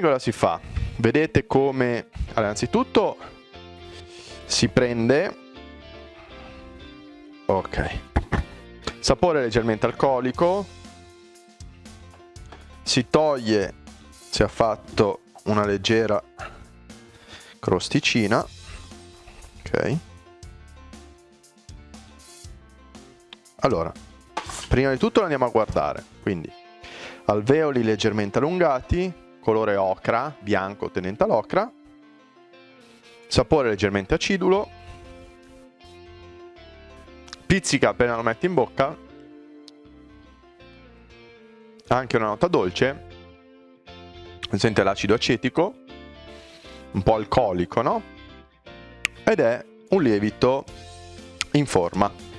Quindi cosa si fa? Vedete come... Allora, innanzitutto si prende... Ok. Sapore leggermente alcolico. Si toglie, si è fatto una leggera crosticina. Ok. Allora, prima di tutto lo andiamo a guardare. Quindi, alveoli leggermente allungati, colore ocra, bianco tenente all'ocra, sapore leggermente acidulo, pizzica appena lo metti in bocca, anche una nota dolce, sente l'acido acetico, un po' alcolico, no? Ed è un lievito in forma,